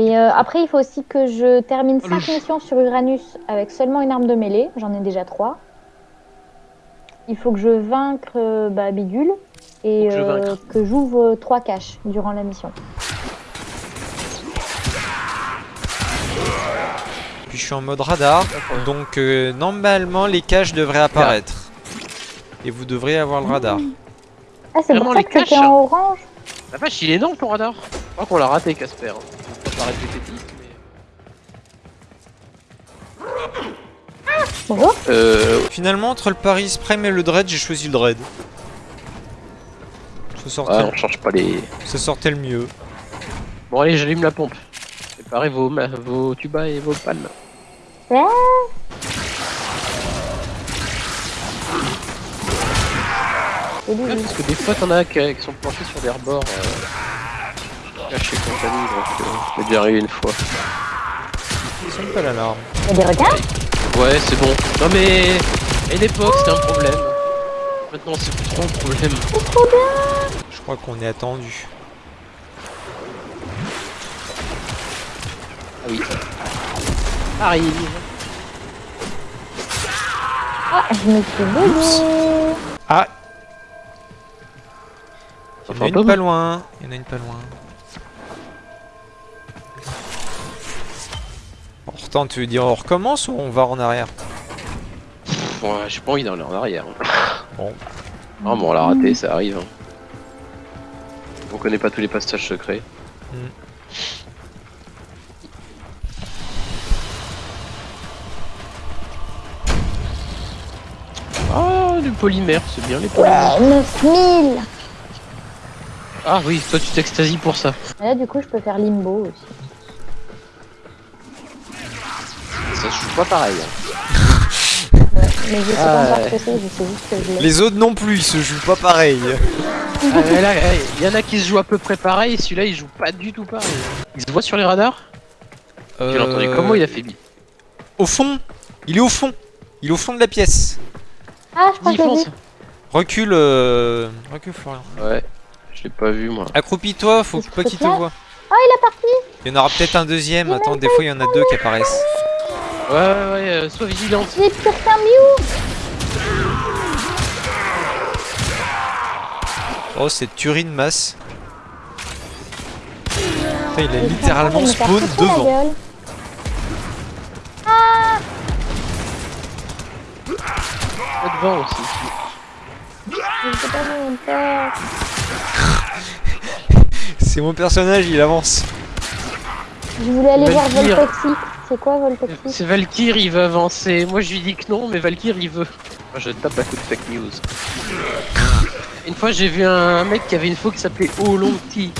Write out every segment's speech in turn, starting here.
Mais euh, après, il faut aussi que je termine 5 missions sur Uranus avec seulement une arme de mêlée. J'en ai déjà 3. Il faut que je vaincre euh, bah, Bidule et que euh, que j'ouvre 3 caches durant la mission. Puis je suis en mode radar, donc euh, normalement les caches devraient apparaître. Et vous devrez avoir le radar. Ah, c'est Vraiment, pour ça les que c'était caches en orange La vache, il est énorme ton radar. Je crois qu'on l'a raté, Casper. Répétitif, Bonjour. mais... Euh... Finalement, entre le Paris Prime et le Dread, j'ai choisi le Dread. Ça sortait, Ah, on change pas les... ça sortait le mieux. Bon allez, j'allume la pompe. Préparez vos, ma- vos tubas et vos palmes. Ouais. Ouais, parce que des fois, t'en as qui, qui sont planchés sur des rebords. Euh... Cachés compagnie, donc euh, déjà arrivé une fois. Ça sonne pas l'alarme. Il y a des requins Ouais, c'est bon. Non mais... À une époque, c'était un problème. Maintenant, c'est plus trop un problème. Je crois qu'on est attendu. Ah oui. Arrive. Ah, je me suis. Ah Il y en a une pas loin. Il y en a une pas loin. Pourtant, tu veux dire on recommence ou on va en arrière Pff, Ouais, j'ai pas envie d'aller en arrière. Bon. Ah bon, on l'a raté, ça arrive. hein. On connaît pas tous les passages secrets. Hmm. Ah, du polymère, c'est bien les polymères. Ouais, 9000 Ah oui, toi tu t'extasies pour ça. Et Là, du coup, je peux faire limbo aussi. Pas pareil. hein. Ouais, mais je sais Ah, pas encore ouais. ce que c'est, je sais juste que je l'ai. Les autres non plus, ils se jouent pas pareil. Ah, il y en a qui se jouent à peu près pareil, et celui-là il joue pas du tout pareil. Il se voit sur les radars? Entendu Euh, comment il a fait bi. Au fond Il est au fond Il est au fond de la pièce. Ah, je crois que. Recule, euh... recule Florian. Ouais, je l'ai pas vu moi. Accroupis-toi, faut pas qu'il te voit. Oh, il est parti Il y en aura peut-être un deuxième. Il Attends, des fois il y en a deux qui apparaissent. Ouais, ouais, ouais, euh, sois vigilante. Oh, c'est tuerie de masse. Putain, il est en littéralement spawn devant. Pas devant aussi. C'est mon personnage, il avance. Je voulais aller voir Valkyr. Volpexi. C'est quoi Volpexi C'est Valkyr, il veut avancer. Moi je lui dis que non, mais Valkyr il veut. Moi je tape à coup de fake news. Une fois j'ai vu un mec qui avait une faux qui s'appelait Olonti.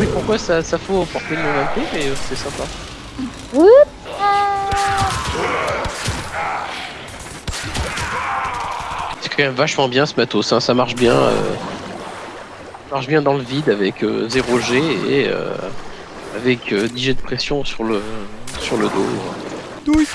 Oui, pourquoi ça, ça faut porter le nom d'un thé, mais euh, c'est sympa. Oups. C'est quand même vachement bien ce matos, hein, ça marche bien. euh, ça marche bien dans le vide avec 0 G et euh, avec euh, 10 jets de pression sur le, sur le dos. Douille.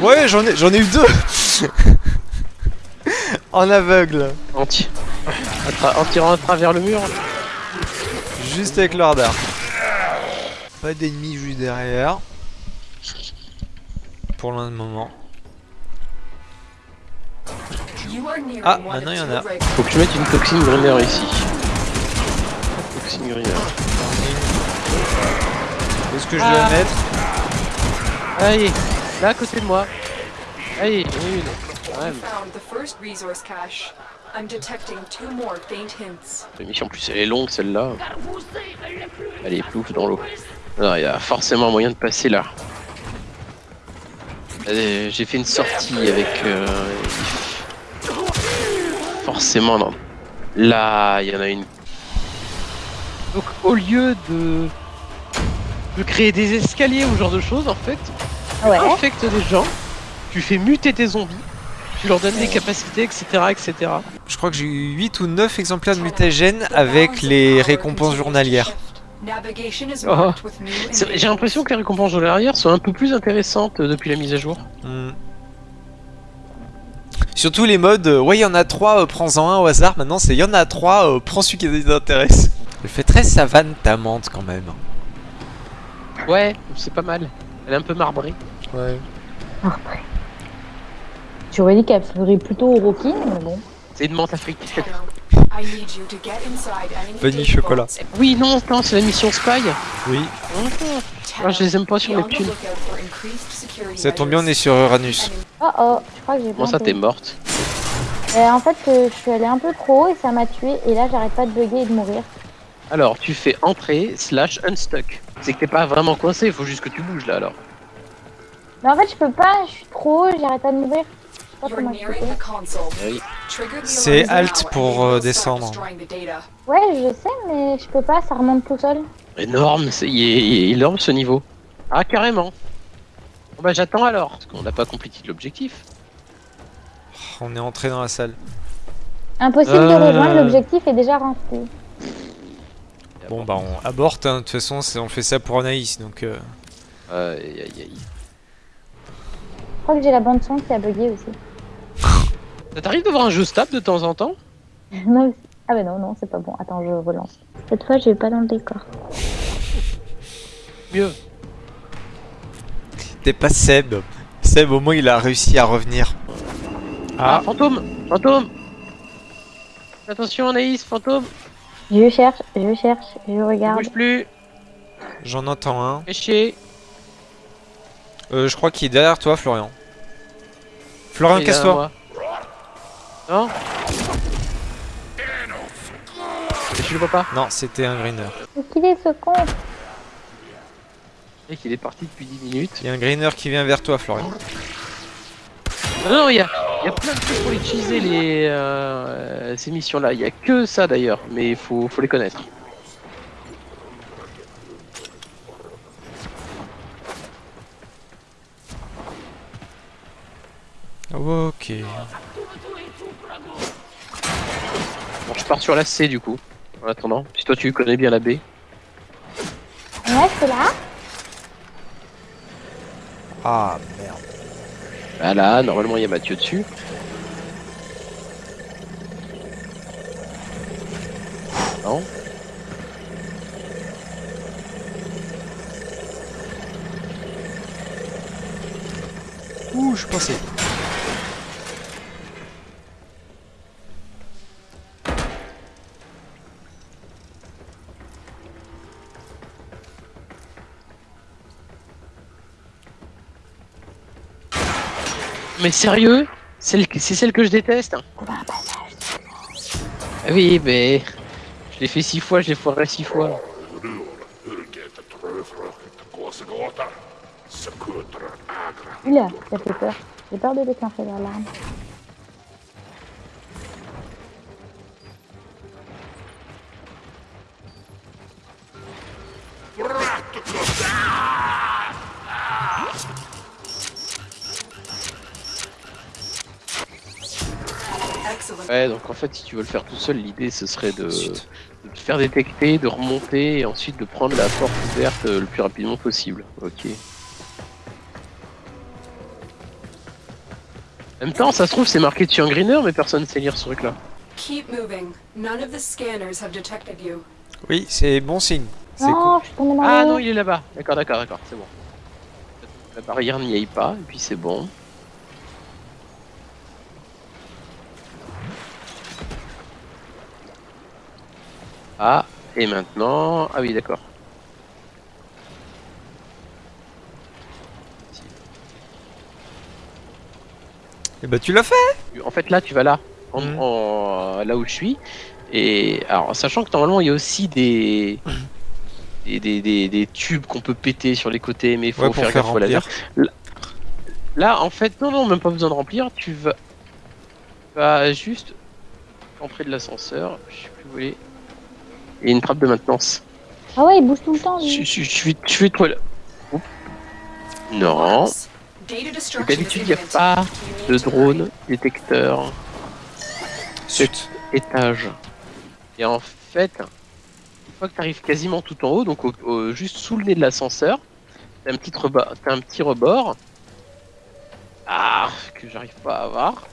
Ouais, j'en ai, j'en ai eu deux. en aveugle. Anti. Tra- en tirant à travers le mur. Juste avec le radar. Pas d'ennemis juste derrière. Pour le moment. Ah, maintenant il y en a. Faut que je mette une toxine greener ici. Toxine greener. Est-ce que je Ah. dois la mettre Allez, là à côté de moi. Allez, une. Ouais, Found the first resource cache. I'm detecting two more faint hints. mais l'émission en plus elle est longue celle-là. Elle est plouf dans l'eau. Alors il y a forcément moyen de passer là. Allez, J'ai fait une sortie avec. euh, Forcément non. Là, il y en a une. Donc au lieu de de créer des escaliers ou ce genre de choses en fait, Ouais. infecte des gens, tu fais muter tes zombies, tu leur donnes des capacités, etc. etc. Je crois que j'ai eu 8 ou 9 exemplaires de mutagène avec les récompenses journalières. Oh. J'ai l'impression que les récompenses journalières sont un peu plus intéressantes euh, depuis la mise à jour. Hmm. Surtout les modes, euh, ouais, il y en a trois, euh, prends-en un au hasard. Maintenant, c'est il y en a trois, euh, prends celui qui t'intéresse. Elle fait très savane ta menthe quand même. Ouais, c'est pas mal. Elle est un peu marbrée. Ouais. Après. J'aurais dit qu'elle ferait plutôt au Rocky, mais bon. C'est une menthe africaine. Now, I need you to get inside any Vanille chocolat. Oui, non, non, c'est la mission Spy. Oui. Ah, je les aime pas sur les security Ça tombe bien, on est sur Uranus. Oh oh, je crois que j'ai Comment ça, t'es morte Euh, en fait, euh, je suis allée un peu trop haut et ça m'a tué. Et là, j'arrête pas de bugger et de mourir. Alors, tu fais entrée slash unstuck. C'est que t'es pas vraiment coincé, il faut juste que tu bouges là alors. Mais en fait, je peux pas, je suis trop haut, j'arrête pas de mourir. Eh C'est Alt pour, euh, descendre. Ouais, je sais, mais je peux pas, ça remonte tout seul. Énorme, c'est il est, il est énorme ce niveau. Ah, carrément. Bon bah j'attends alors, parce qu'on n'a pas complété l'objectif. On est entré dans la salle. Impossible Euh. de rejoindre, l'objectif est déjà rempli. Bon bah on aborte, hein. de toute façon c'est- on fait ça pour Anaïs donc... euh, Aïe aïe aïe. Je crois que j'ai la bande son qui a bugué aussi. Ça t'arrive de voir un jeu stable de temps en temps? Non. Ah bah non, non, c'est pas bon. Attends, je relance. Cette fois, je vais pas dans le décor. Mieux. T'es pas Seb. Seb au moins il a réussi à revenir. Ah, Ah, fantôme Fantôme Attention Anaïs, fantôme Je cherche, je cherche, je Ne regarde. bouge plus j'en entends un. Fais chier Euh, je crois qu'il est derrière toi Florian. Florian, casse-toi. Non Mais tu le vois pas Non, c'était un greener. Qu'il est ce con Et qu'il est parti depuis 10 minutes. Il y a un greener qui vient vers toi Florian. Non, non, il y a, il y a plein de trucs pour utiliser les, euh, ces missions-là. Il y a que ça d'ailleurs, mais il faut, faut les connaître. Ok. Bon, je pars sur la C du coup. En attendant, si toi tu connais bien la B. Ouais, c'est là. Ah merde. Bah là, normalement il y a Mathieu dessus. Non Ouh, je suis passé. Mais sérieux? C'est celle que je déteste Ah Oui, mais... Je l'ai fait six fois, je l'ai foiré six fois. Oula, ça fait peur. J'ai peur de déclencher l'alarme. Ouais, donc en fait, si tu veux le faire tout seul, l'idée ce serait de, te faire détecter, de remonter et ensuite de prendre la porte ouverte euh, le plus rapidement possible. Ok. En même temps, ça se trouve, c'est marqué dessus en greener, mais personne ne sait lire ce truc-là. Keep moving. None of the scanners have detected you. Oui, c'est bon signe. C'est Non, cool. je suis tombée dans Ah non, il est là-bas. D'accord, d'accord, d'accord, c'est bon. La barrière n'y aille pas, et puis c'est bon. Ah, et maintenant... Ah oui, d'accord. Et bah tu l'as fait En fait, là, tu vas là, en, en- là où je suis. Et alors, sachant que normalement, il y a aussi des... Des, des, des- des tubes qu'on peut péter sur les côtés, mais il faut Ouais, faire faire gaffe au laser. Là, en fait, non, non, même pas besoin de remplir. Tu vas, tu vas juste entrer de l'ascenseur. Je sais plus où il est. Et une trappe de maintenance. Ah ouais, il bouge tout le temps. Je, lui. je, je suis, je suis là. Non. D'habitude, il n'y a pas de drone, détecteur, Zut. étage. Et en fait, une fois que tu arrives quasiment tout en haut, donc au- au- juste sous le nez de l'ascenseur, t'as un petit rebord, t'as un petit rebord. Ah, que j'arrive pas à avoir.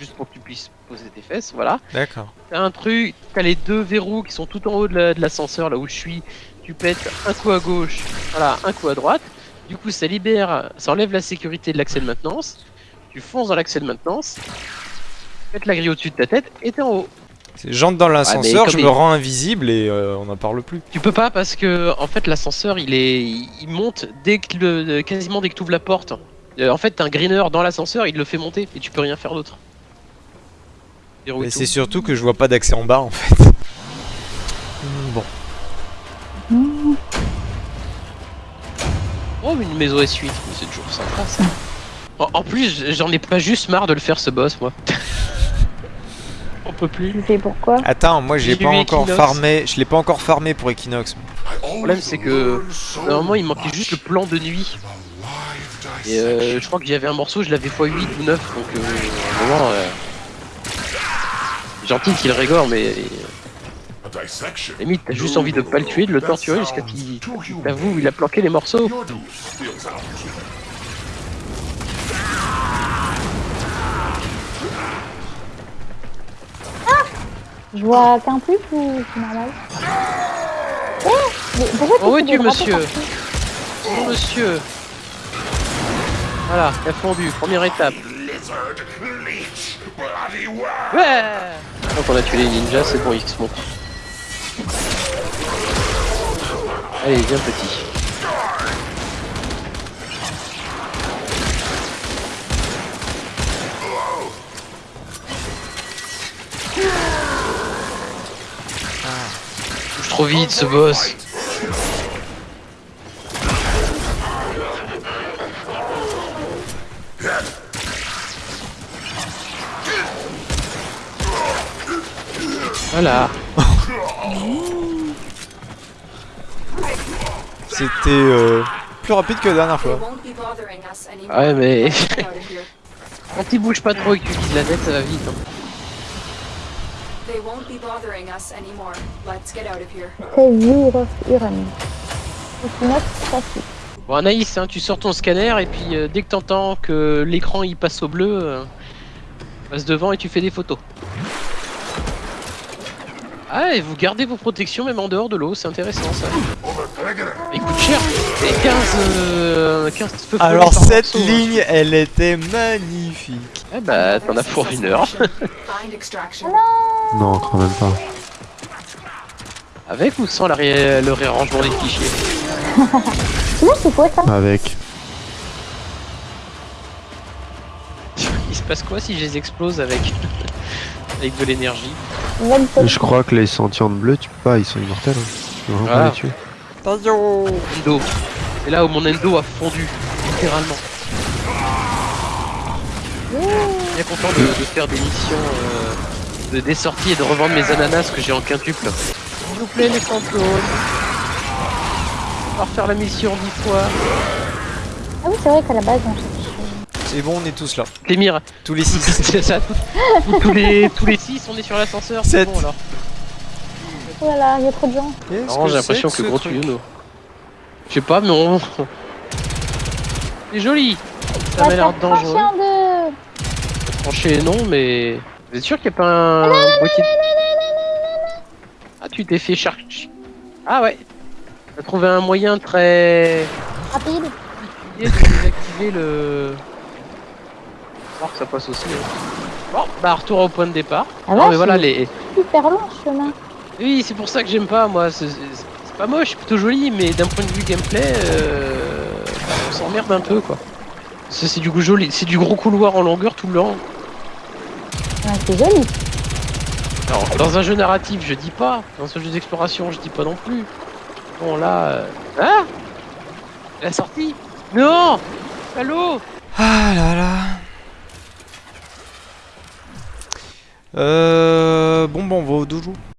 Juste pour que tu puisses poser tes fesses, voilà. D'accord. T'as un truc, t'as les deux verrous qui sont tout en haut de la- de l'ascenseur, là où je suis. Tu pètes un coup à gauche, voilà, un coup à droite. Du coup, ça libère, ça enlève la sécurité de l'accès de maintenance. Tu fonces dans l'accès de maintenance, tu pètes la grille au-dessus de ta tête et t'es en haut. J'entre dans l'ascenseur, comme je il- me rends invisible et euh, on n'en parle plus. Tu peux pas parce que en fait l'ascenseur il est il monte dès que le, quasiment dès que tu ouvres la porte. Euh, en fait t'as un greener dans l'ascenseur, il le fait monter et tu peux rien faire d'autre. Mais tout. c'est surtout que je vois pas d'accès en bas en fait. Hmm, Bon. Oh une maison S8, mais c'est toujours sympa ça. En, en plus j'en ai pas juste marre de le faire ce boss moi. On peut plus. Tu fais pourquoi Attends, moi j'ai pas encore Equinox. farmé, je l'ai pas encore farmé pour Equinox. Le problème c'est que normalement il manquait juste le plan de nuit. Et euh, je crois que j'avais un morceau, je l'avais x 8 ou 9 donc euh, moment. Euh... Gentil qu'il régore mais limite t'as juste envie de pas le tuer, de le torturer jusqu'à qu'il t'avoue il a planqué les morceaux. Je vois qu'un plus ou c'est normal Oh mais Pourquoi tu Oh, oui, tu, monsieur. Bonjour monsieur Voilà, il a fondu, première étape. Ouais Donc on a tué les ninjas, c'est bon, se montent. Allez, viens petit. Touche trop vite ce boss. Voilà. C'était euh, plus rapide que la dernière They fois. won't be bothering us anymore. Ouais, mais quand il bouge pas trop et que tu vises la tête, ça va vite. hein. They won't be bothering us anymore. Let's get out of here. C'est Zurus Uranus. Equinox classique. Bon, Anaïs, hein, tu sors ton scanner et puis euh, dès que t'entends que l'écran il passe au bleu, euh, passe devant et tu fais des photos. Ah, et vous gardez vos protections même en dehors de l'eau, c'est intéressant ça. Il coûte cher, c'est 15, euh, 15 feux follets Alors cette morceau, hein. ligne, elle était magnifique. Eh bah, t'en as pour une heure. Non, quand même pas. Avec ou sans la ré- le réarrangement des fichiers Là, c'est quoi ça? Avec. Il se passe quoi si je les explose avec, avec de l'énergie? Je crois que les sentients de bleu, tu peux pas, ils sont immortels. Hein. Tu peux vraiment pas Ah. les tuer. Endo. C'est là où mon endo a fondu, littéralement. Bien content de, de faire des missions, euh, de, des sorties et de revendre mes ananas que j'ai en quintuple. S'il vous plaît, les fantômes. On va refaire la mission dix fois. Ah oui, c'est vrai qu'à la base, on. C'est bon, on est tous là. Les mires, Tous les six. c'est ça. tous- tous les tous les six, on est sur l'ascenseur. C'est bon alors. Voilà, il y a trop de gens. Non, j'ai que l'impression que ce gros tuyau. Je sais pas, mais on. C'est joli. Ça m'a l'air dangereux. Tranché, non, mais. Vous êtes sûr qu'il n'y a pas un. boîtier Ah, tu t'es fait chercher. Ah ouais. T'as trouvé un moyen très. Rapide. de désactiver le. Voir que ça passe aussi. hein. Bon, bah retour au point de départ. Ah non, ouais, mais voilà, c'est les. super long ce chemin. Oui, c'est pour ça que j'aime pas, moi. C'est pas moche, c'est plutôt joli, mais d'un point de vue gameplay, euh, bah, on s'emmerde un peu, quoi. C'est c'est du, joli- c'est du gros couloir en longueur tout le long. Ouais, c'est joli. Alors, dans un jeu narratif, je dis pas. Dans un jeu d'exploration, je dis pas non plus. Bon, là. euh, Ah La sortie? Non Allô? Ah là là. Euh, bon, bon, on va au dojo.